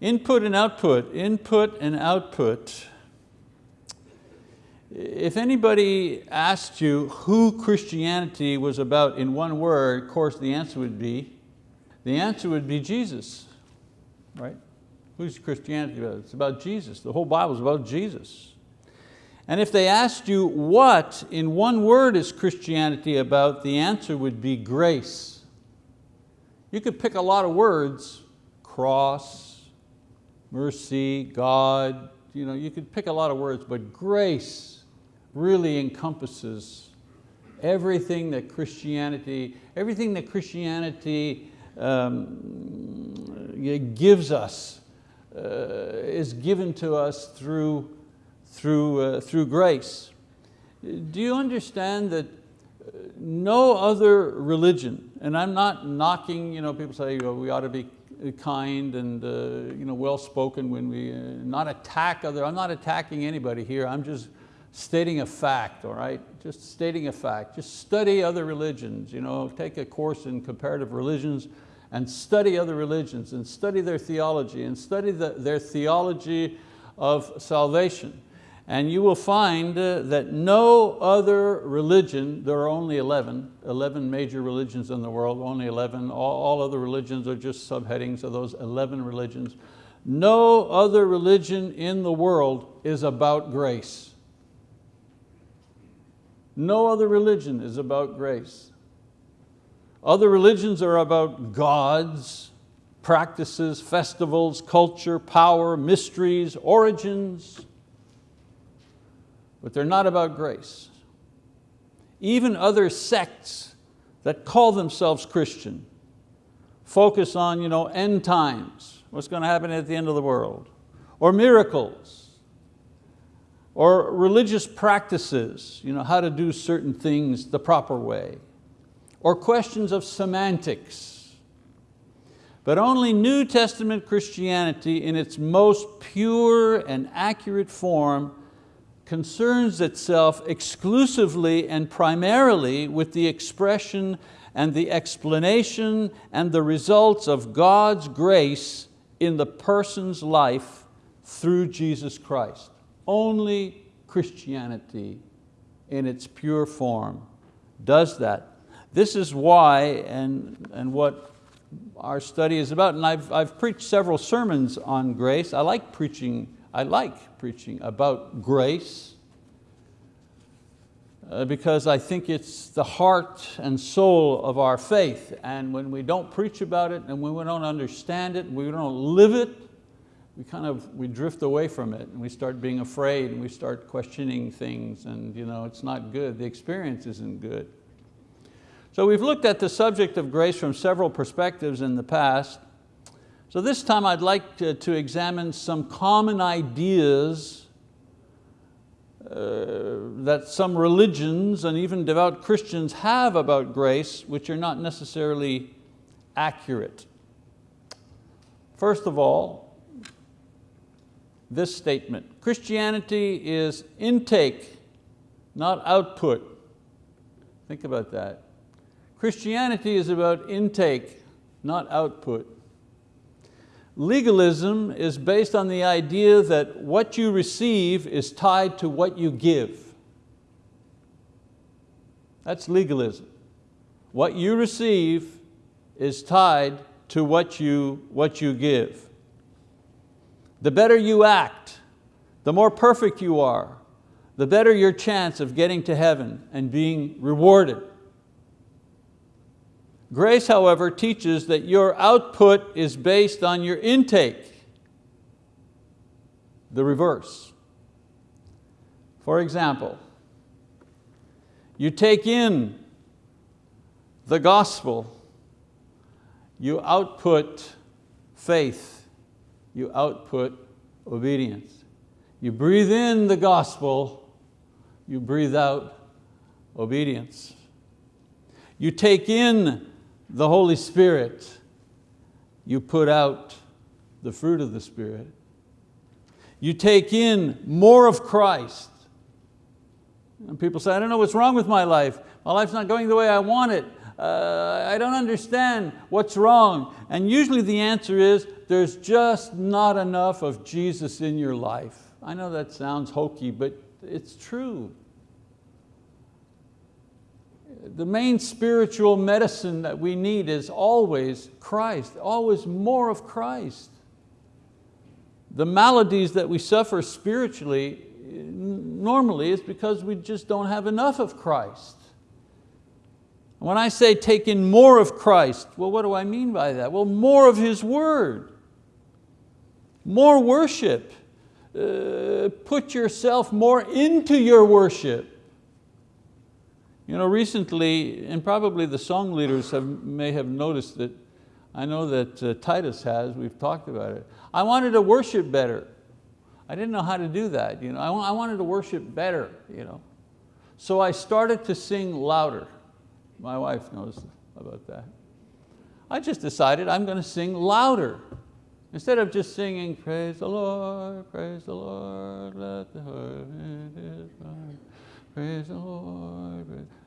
Input and output, input and output. If anybody asked you who Christianity was about in one word, of course the answer would be, the answer would be Jesus, right? Who's Christianity about? It's about Jesus. The whole Bible is about Jesus. And if they asked you what in one word is Christianity about, the answer would be grace. You could pick a lot of words, cross, mercy, God, you, know, you could pick a lot of words, but grace really encompasses everything that Christianity, everything that Christianity um, gives us, uh, is given to us through, through, uh, through grace. Do you understand that uh, no other religion, and I'm not knocking, you know, people say we ought to be kind and uh, you know, well-spoken when we, uh, not attack other, I'm not attacking anybody here, I'm just stating a fact, all right? Just stating a fact. Just study other religions, you know, take a course in comparative religions and study other religions and study their theology and study the, their theology of salvation. And you will find uh, that no other religion, there are only 11, 11 major religions in the world, only 11, all, all other religions are just subheadings of those 11 religions. No other religion in the world is about grace. No other religion is about grace. Other religions are about gods, practices, festivals, culture, power, mysteries, origins, but they're not about grace. Even other sects that call themselves Christian focus on you know, end times, what's going to happen at the end of the world, or miracles, or religious practices, you know, how to do certain things the proper way, or questions of semantics. But only New Testament Christianity in its most pure and accurate form concerns itself exclusively and primarily with the expression and the explanation and the results of God's grace in the person's life through Jesus Christ. Only Christianity in its pure form does that. This is why and, and what our study is about, and I've, I've preached several sermons on grace. I like preaching, I like preaching about grace uh, because I think it's the heart and soul of our faith. And when we don't preach about it and when we don't understand it, we don't live it, we kind of, we drift away from it and we start being afraid and we start questioning things and you know, it's not good, the experience isn't good. So we've looked at the subject of grace from several perspectives in the past. So this time I'd like to, to examine some common ideas uh, that some religions and even devout Christians have about grace, which are not necessarily accurate. First of all, this statement. Christianity is intake, not output. Think about that. Christianity is about intake, not output. Legalism is based on the idea that what you receive is tied to what you give. That's legalism. What you receive is tied to what you, what you give. The better you act, the more perfect you are, the better your chance of getting to heaven and being rewarded. Grace, however, teaches that your output is based on your intake, the reverse. For example, you take in the gospel, you output faith you output obedience. You breathe in the gospel, you breathe out obedience. You take in the Holy Spirit, you put out the fruit of the Spirit. You take in more of Christ. And people say, I don't know what's wrong with my life. My life's not going the way I want it. uh, I don't understand what's wrong. And usually the answer is, there's just not enough of Jesus in your life. I know that sounds hokey, but it's true. The main spiritual medicine that we need is always Christ, always more of Christ. The maladies that we suffer spiritually normally is because we just don't have enough of Christ. When I say take in more of Christ, well, what do I mean by that? Well, more of His word, more worship. Uh, put yourself more into your worship. You know, recently, and probably the song leaders have, may have noticed that, I know that uh, Titus has, we've talked about it. I wanted to worship better. I didn't know how to do that. You know? I, I wanted to worship better. You know? So I started to sing louder. My wife knows about that. I just decided I'm going to sing louder. Instead of just singing, praise the Lord, praise the Lord, let the heart praise the Lord. Yeah.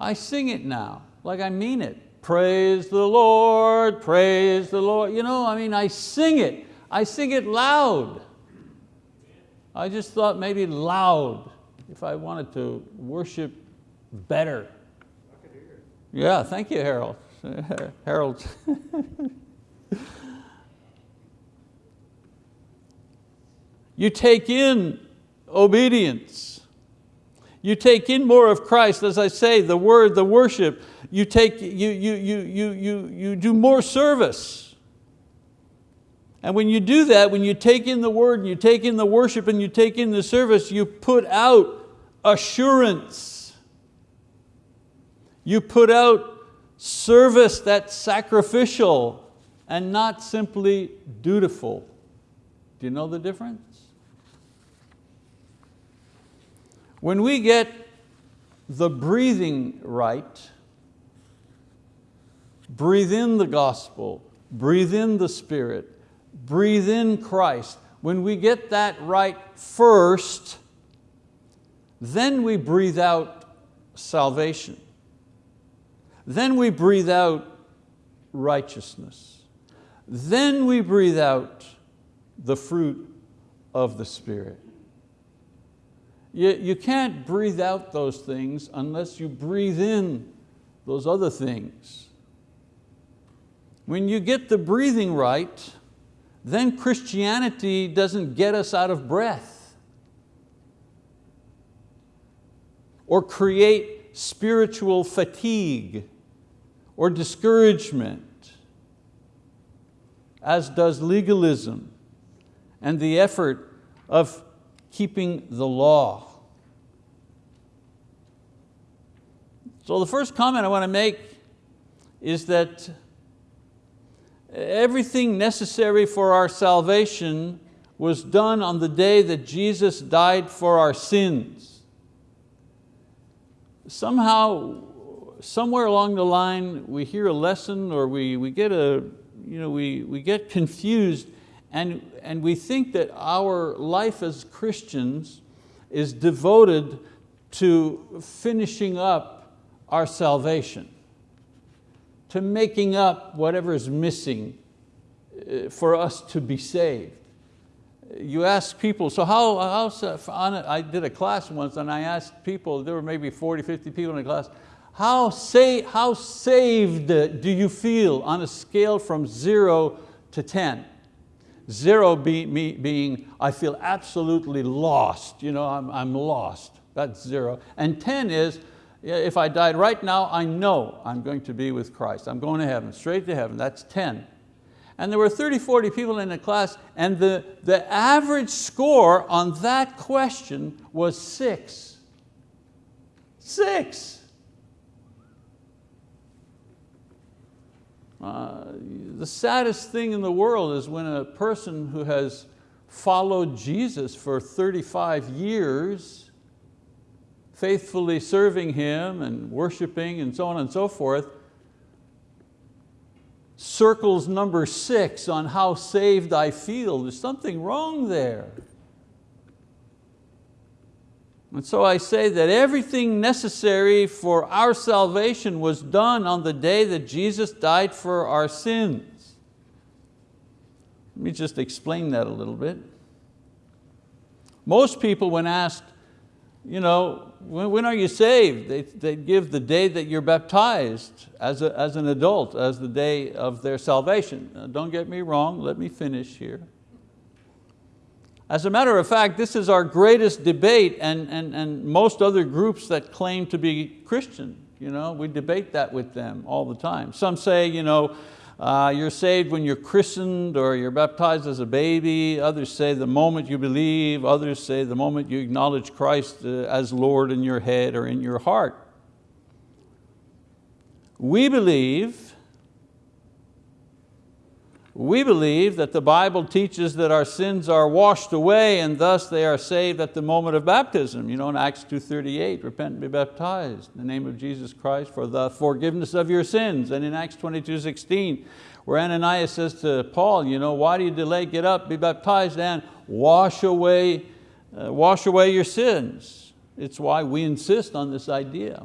I sing it now, like I mean it. Praise the Lord, praise the Lord. You know, I mean, I sing it. I sing it loud. I just thought maybe loud if I wanted to worship better. Yeah, thank you, Harold. Harold. you take in obedience. You take in more of Christ, as I say, the word, the worship. You, take, you, you, you, you, you, you do more service. And when you do that, when you take in the word, and you take in the worship, and you take in the service, you put out assurance. You put out service that's sacrificial and not simply dutiful. Do you know the difference? When we get the breathing right, breathe in the gospel, breathe in the Spirit, breathe in Christ. When we get that right first, then we breathe out salvation. Then we breathe out righteousness. Then we breathe out the fruit of the Spirit. You, you can't breathe out those things unless you breathe in those other things. When you get the breathing right, then Christianity doesn't get us out of breath or create spiritual fatigue or discouragement, as does legalism and the effort of keeping the law. So the first comment I want to make is that everything necessary for our salvation was done on the day that Jesus died for our sins. Somehow, somewhere along the line, we hear a lesson or we, we, get, a, you know, we, we get confused and, and we think that our life as Christians is devoted to finishing up our salvation, to making up whatever is missing uh, for us to be saved. You ask people, so how, how I did a class once and I asked people, there were maybe 40, 50 people in the class, how, say, how saved do you feel on a scale from zero to 10? Zero be, me, being, I feel absolutely lost, you know, I'm, I'm lost, that's zero. And 10 is, if I died right now, I know I'm going to be with Christ. I'm going to heaven, straight to heaven, that's 10. And there were 30, 40 people in the class and the, the average score on that question was six. Six. Uh, the saddest thing in the world is when a person who has followed Jesus for 35 years, faithfully serving Him and worshiping and so on and so forth, circles number six on how saved I feel. There's something wrong there. And so I say that everything necessary for our salvation was done on the day that Jesus died for our sins. Let me just explain that a little bit. Most people when asked, you know, when, when are you saved? They, they give the day that you're baptized as, a, as an adult, as the day of their salvation. Now, don't get me wrong, let me finish here. As a matter of fact, this is our greatest debate and, and, and most other groups that claim to be Christian. You know, we debate that with them all the time. Some say, you know, uh, you're saved when you're christened or you're baptized as a baby. Others say the moment you believe. Others say the moment you acknowledge Christ uh, as Lord in your head or in your heart. We believe we believe that the Bible teaches that our sins are washed away and thus they are saved at the moment of baptism. You know, in Acts 2.38, repent and be baptized in the name of Jesus Christ for the forgiveness of your sins. And in Acts 22.16, where Ananias says to Paul, you know, why do you delay? Get up, be baptized and wash away, uh, wash away your sins. It's why we insist on this idea.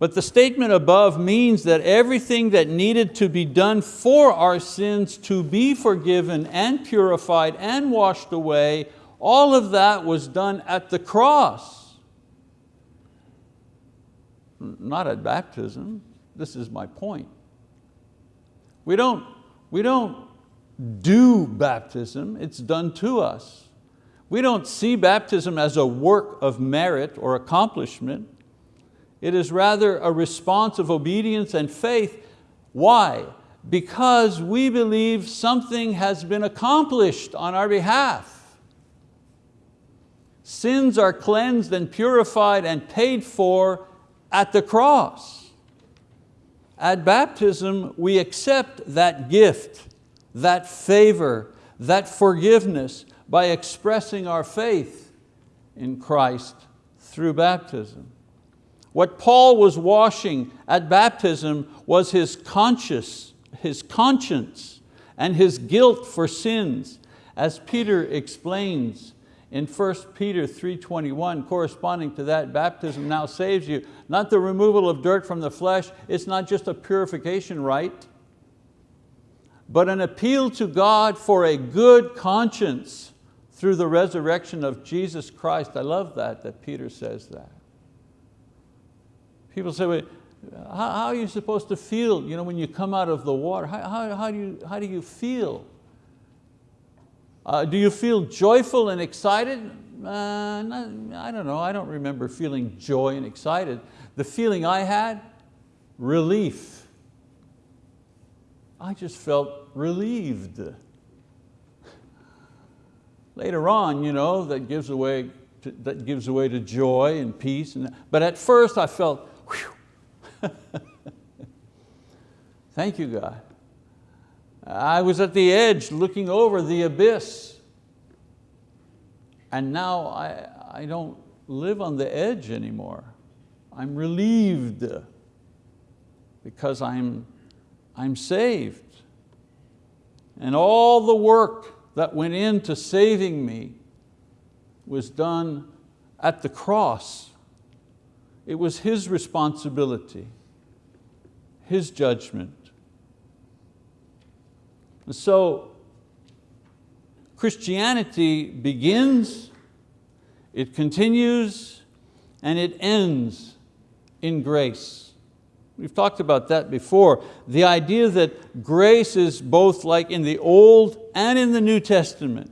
But the statement above means that everything that needed to be done for our sins to be forgiven and purified and washed away, all of that was done at the cross. Not at baptism, this is my point. We don't, we don't do baptism, it's done to us. We don't see baptism as a work of merit or accomplishment. It is rather a response of obedience and faith. Why? Because we believe something has been accomplished on our behalf. Sins are cleansed and purified and paid for at the cross. At baptism, we accept that gift, that favor, that forgiveness by expressing our faith in Christ through baptism. What Paul was washing at baptism was his conscience, his conscience and his guilt for sins. As Peter explains in 1 Peter 3.21, corresponding to that, baptism now saves you. Not the removal of dirt from the flesh, it's not just a purification rite, but an appeal to God for a good conscience through the resurrection of Jesus Christ. I love that, that Peter says that. People say, well, how, how, are you supposed to feel you know, when you come out of the water? How, how, how do, you, how do you feel? Uh, do you feel joyful and excited? Uh, not, I don't know, I don't remember feeling joy and excited. The feeling I had, relief. I just felt relieved. Later on, you know, that gives away to, that gives away to joy and peace. And, but at first I felt, Thank you, God. I was at the edge looking over the abyss. And now I, I don't live on the edge anymore. I'm relieved because I'm, I'm saved. And all the work that went into saving me was done at the cross it was his responsibility, his judgment. And so Christianity begins, it continues, and it ends in grace. We've talked about that before. The idea that grace is both like in the Old and in the New Testament.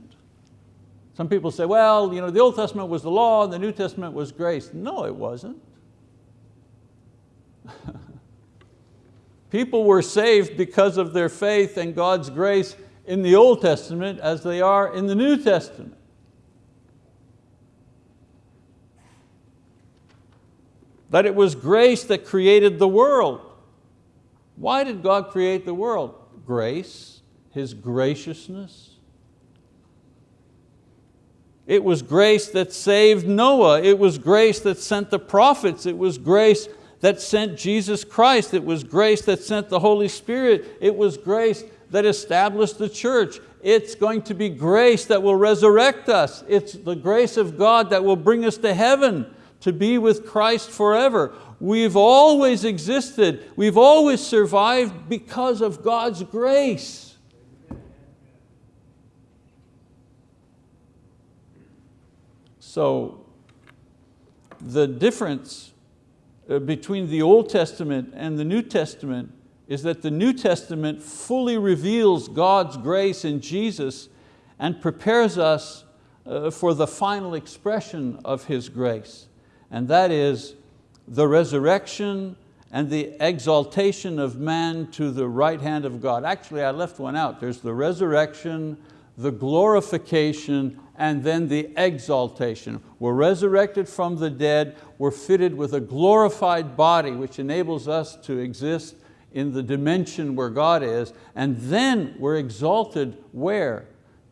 Some people say, well, you know, the Old Testament was the law, and the New Testament was grace. No, it wasn't. People were saved because of their faith and God's grace in the Old Testament as they are in the New Testament. That it was grace that created the world. Why did God create the world? Grace, His graciousness. It was grace that saved Noah. It was grace that sent the prophets. It was grace that sent Jesus Christ. It was grace that sent the Holy Spirit. It was grace that established the church. It's going to be grace that will resurrect us. It's the grace of God that will bring us to heaven to be with Christ forever. We've always existed. We've always survived because of God's grace. So the difference between the Old Testament and the New Testament is that the New Testament fully reveals God's grace in Jesus and prepares us uh, for the final expression of His grace. And that is the resurrection and the exaltation of man to the right hand of God. Actually, I left one out. There's the resurrection, the glorification, and then the exaltation. We're resurrected from the dead, we're fitted with a glorified body which enables us to exist in the dimension where God is, and then we're exalted where?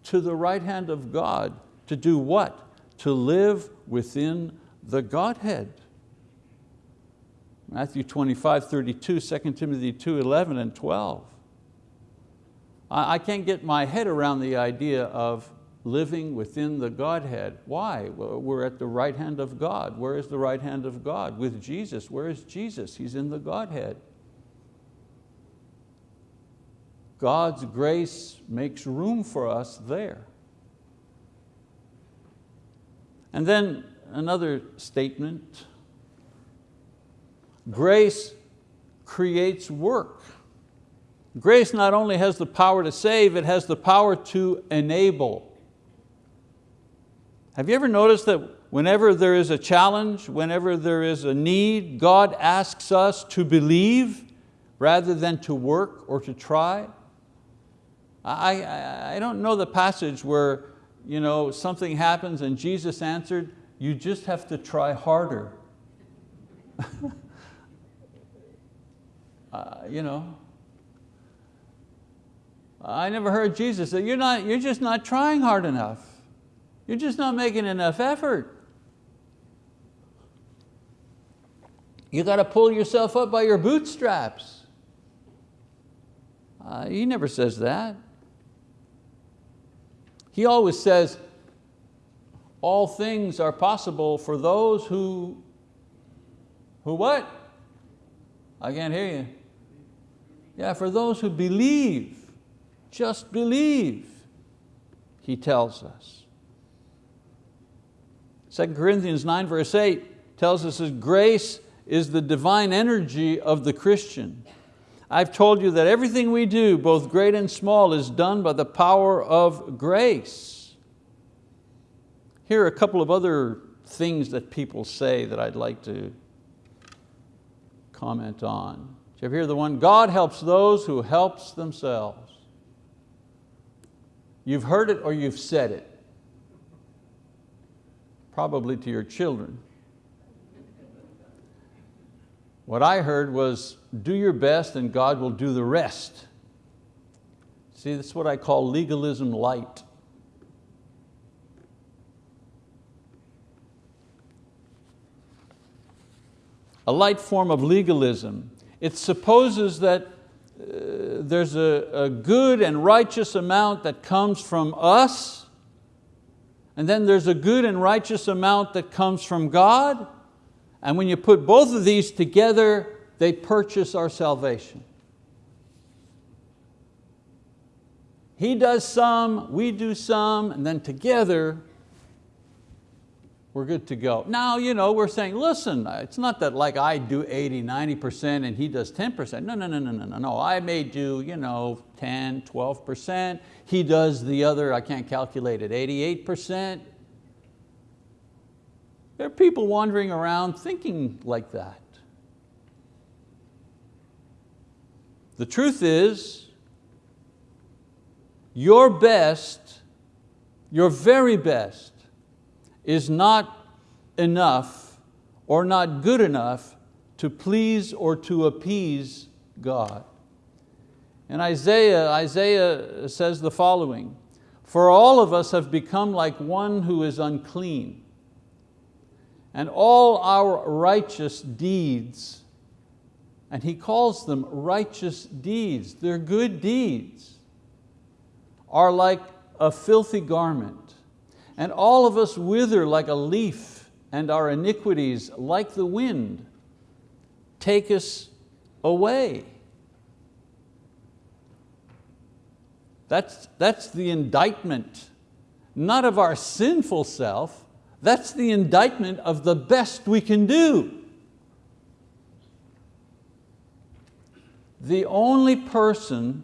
To the right hand of God. To do what? To live within the Godhead. Matthew 25, 32, 2 Timothy 2, 11 and 12. I can't get my head around the idea of living within the Godhead. Why? we're at the right hand of God. Where is the right hand of God? With Jesus. Where is Jesus? He's in the Godhead. God's grace makes room for us there. And then another statement, grace creates work. Grace not only has the power to save, it has the power to enable. Have you ever noticed that whenever there is a challenge, whenever there is a need, God asks us to believe rather than to work or to try? I, I, don't know the passage where you know, something happens and Jesus answered, you just have to try harder. uh, you know, I never heard Jesus say, you're, not, you're just not trying hard enough. You're just not making enough effort. You got to pull yourself up by your bootstraps. Uh, he never says that. He always says, all things are possible for those who, who what? I can't hear you. Yeah, for those who believe, just believe, he tells us. 2 Corinthians 9 verse 8 tells us that grace is the divine energy of the Christian. I've told you that everything we do, both great and small, is done by the power of grace. Here are a couple of other things that people say that I'd like to comment on. Did you ever hear the one, God helps those who helps themselves. You've heard it or you've said it. Probably to your children. What I heard was, do your best and God will do the rest. See, that's what I call legalism light. A light form of legalism. It supposes that uh, there's a, a good and righteous amount that comes from us, and then there's a good and righteous amount that comes from God, and when you put both of these together, they purchase our salvation. He does some, we do some, and then together we're good to go. Now, you know, we're saying, listen, it's not that like I do 80, 90% and he does 10%. No, no, no, no, no, no, no. I may do you know, 10, 12%. He does the other, I can't calculate it, 88%. There are people wandering around thinking like that. The truth is, your best, your very best, is not enough or not good enough to please or to appease God. In Isaiah, Isaiah says the following, for all of us have become like one who is unclean and all our righteous deeds, and he calls them righteous deeds, they're good deeds. are like a filthy garment, and all of us wither like a leaf, and our iniquities, like the wind, take us away. That's, that's the indictment, not of our sinful self, that's the indictment of the best we can do. The only person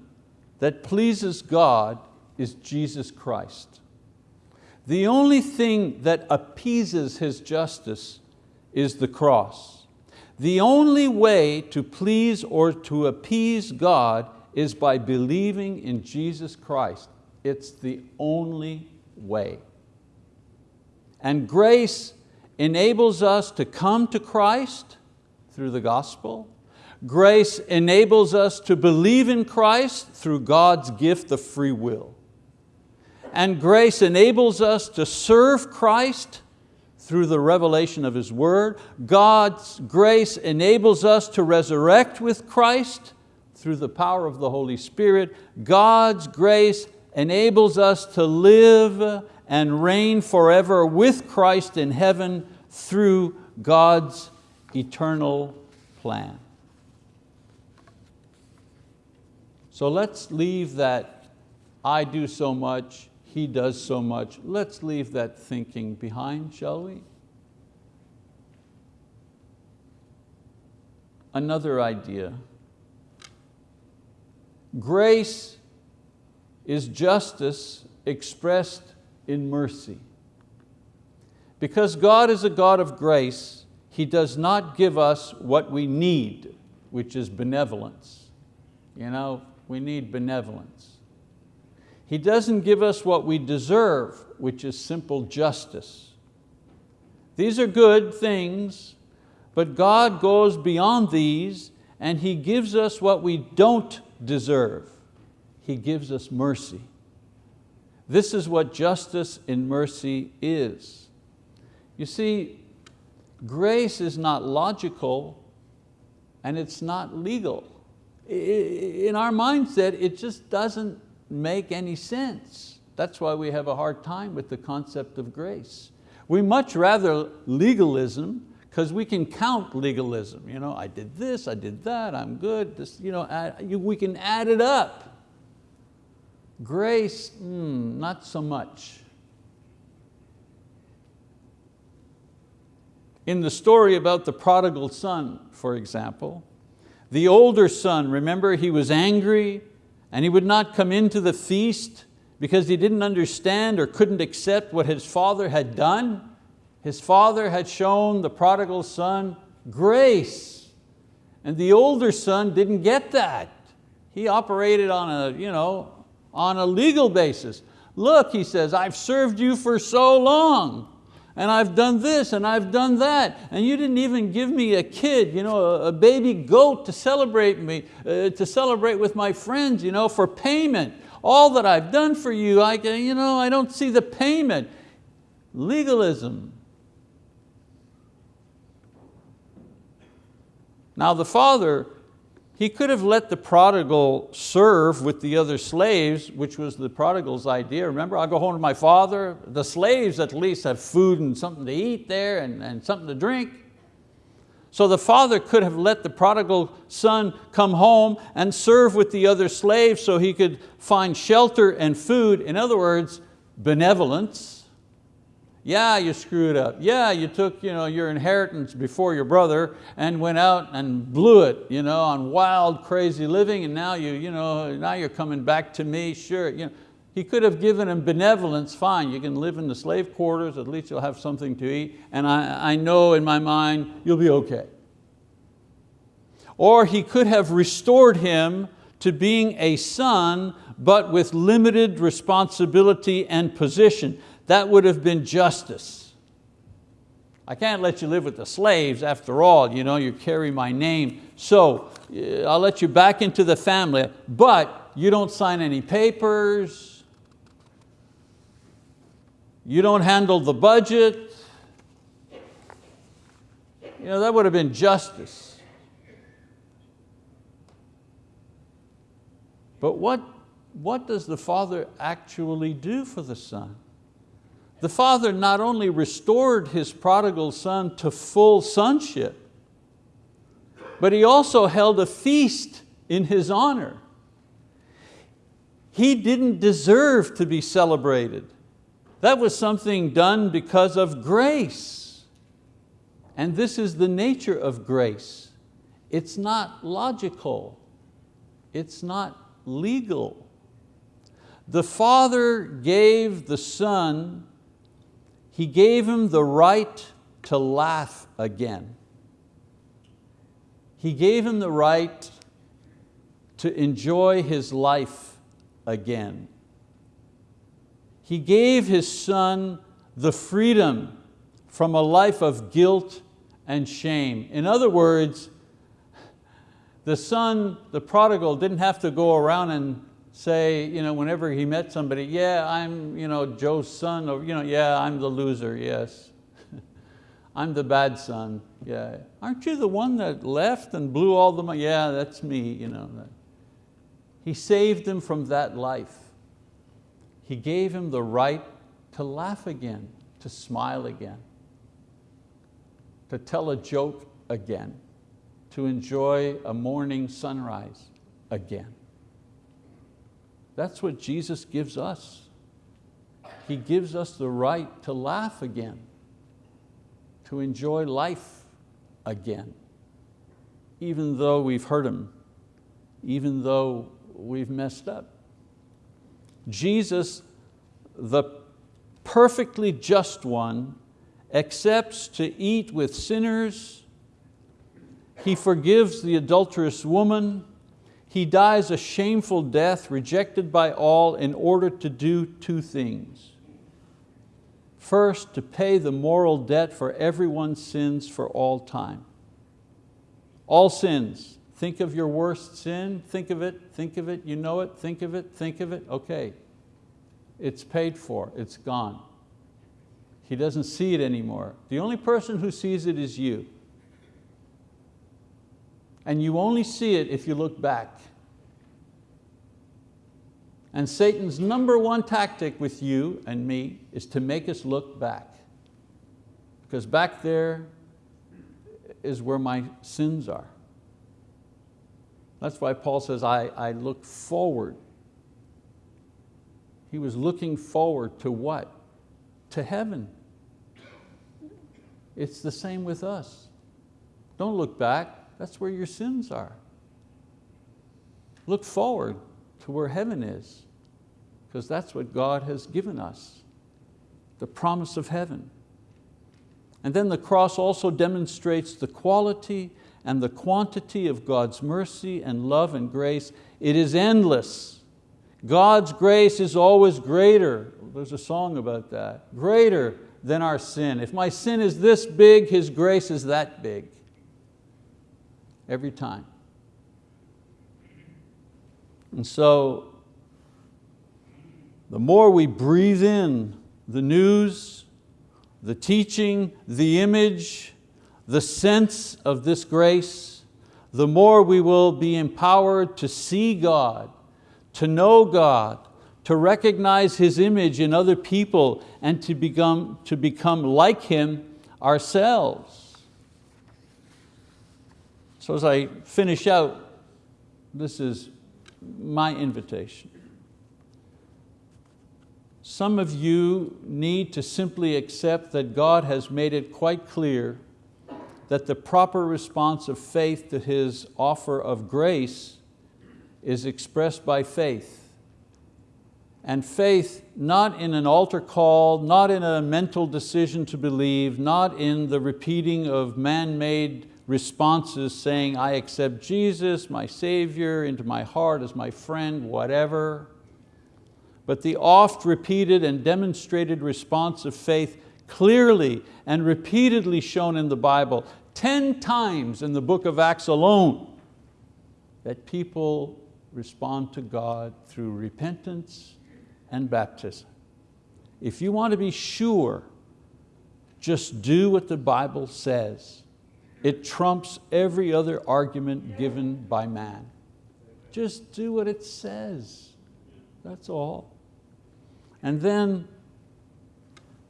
that pleases God is Jesus Christ. The only thing that appeases His justice is the cross. The only way to please or to appease God is by believing in Jesus Christ. It's the only way. And grace enables us to come to Christ through the gospel. Grace enables us to believe in Christ through God's gift of free will. And grace enables us to serve Christ through the revelation of His word. God's grace enables us to resurrect with Christ through the power of the Holy Spirit. God's grace enables us to live and reign forever with Christ in heaven through God's eternal plan. So let's leave that I do so much, he does so much. Let's leave that thinking behind, shall we? Another idea. Grace is justice expressed in mercy. Because God is a God of grace, He does not give us what we need, which is benevolence. You know, we need benevolence. He doesn't give us what we deserve, which is simple justice. These are good things, but God goes beyond these and He gives us what we don't deserve. He gives us mercy. This is what justice in mercy is. You see, grace is not logical and it's not legal. In our mindset, it just doesn't make any sense. That's why we have a hard time with the concept of grace. We much rather legalism because we can count legalism. You know, I did this, I did that, I'm good. This, you know, we can add it up. Grace, mm, not so much. In the story about the prodigal son, for example, the older son, remember he was angry and he would not come into the feast because he didn't understand or couldn't accept what his father had done. His father had shown the prodigal son grace and the older son didn't get that. He operated on a, you know, on a legal basis. Look, he says, I've served you for so long and I've done this and I've done that and you didn't even give me a kid, you know, a, baby goat to celebrate me, uh, to celebrate with my friends you know, for payment. All that I've done for you, I, you know, I don't see the payment. Legalism. Now the father he could have let the prodigal serve with the other slaves, which was the prodigal's idea. Remember, I'll go home to my father. The slaves at least have food and something to eat there and, and something to drink. So the father could have let the prodigal son come home and serve with the other slaves so he could find shelter and food. In other words, benevolence. Yeah, you screwed up. Yeah, you took you know, your inheritance before your brother and went out and blew it you know, on wild, crazy living and now, you, you know, now you're coming back to me, sure. You know, he could have given him benevolence, fine, you can live in the slave quarters, at least you'll have something to eat, and I, I know in my mind you'll be okay. Or he could have restored him to being a son, but with limited responsibility and position that would have been justice. I can't let you live with the slaves after all, you know, you carry my name. So uh, I'll let you back into the family, but you don't sign any papers, you don't handle the budget. You know, that would have been justice. But what what does the Father actually do for the Son? The Father not only restored His prodigal son to full sonship, but He also held a feast in His honor. He didn't deserve to be celebrated. That was something done because of grace. And this is the nature of grace. It's not logical. It's not legal. The Father gave the Son, He gave Him the right to laugh again. He gave Him the right to enjoy His life again. He gave His Son the freedom from a life of guilt and shame. In other words, the son, the prodigal, didn't have to go around and say, you know, whenever he met somebody, yeah, I'm you know, Joe's son, or you know, yeah, I'm the loser, yes. I'm the bad son, yeah. Aren't you the one that left and blew all the money? Yeah, that's me. You know. He saved him from that life. He gave him the right to laugh again, to smile again, to tell a joke again, to enjoy a morning sunrise again. That's what Jesus gives us. He gives us the right to laugh again, to enjoy life again, even though we've hurt Him, even though we've messed up. Jesus, the perfectly just one, accepts to eat with sinners. He forgives the adulterous woman. He dies a shameful death, rejected by all, in order to do two things. First, to pay the moral debt for everyone's sins for all time. All sins, Think of your worst sin, think of it, think of it, you know it, think of it, think of it, okay. It's paid for, it's gone. He doesn't see it anymore. The only person who sees it is you. And you only see it if you look back. And Satan's number one tactic with you and me is to make us look back. Because back there is where my sins are. That's why Paul says, I, I look forward. He was looking forward to what? To heaven. It's the same with us. Don't look back, that's where your sins are. Look forward to where heaven is, because that's what God has given us, the promise of heaven. And then the cross also demonstrates the quality and the quantity of God's mercy and love and grace, it is endless. God's grace is always greater. There's a song about that. Greater than our sin. If my sin is this big, His grace is that big. Every time. And so, the more we breathe in the news, the teaching, the image, the sense of this grace, the more we will be empowered to see God, to know God, to recognize His image in other people and to become, to become like Him ourselves. So as I finish out, this is my invitation. Some of you need to simply accept that God has made it quite clear that the proper response of faith to His offer of grace is expressed by faith. And faith not in an altar call, not in a mental decision to believe, not in the repeating of man-made responses saying, I accept Jesus, my Savior, into my heart as my friend, whatever. But the oft repeated and demonstrated response of faith clearly and repeatedly shown in the Bible 10 times in the book of Acts alone that people respond to God through repentance and baptism. If you want to be sure, just do what the Bible says. It trumps every other argument given by man. Just do what it says. that's all. And then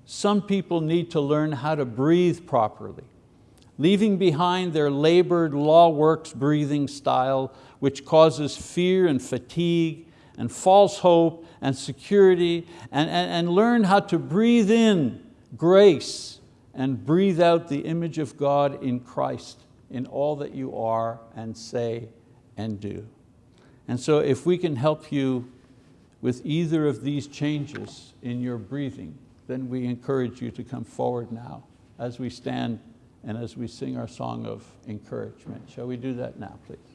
some people need to learn how to breathe properly, leaving behind their labored law works breathing style, which causes fear and fatigue and false hope and security, and, and, and learn how to breathe in grace and breathe out the image of God in Christ in all that you are and say and do. And so if we can help you with either of these changes in your breathing, then we encourage you to come forward now as we stand and as we sing our song of encouragement. Shall we do that now, please?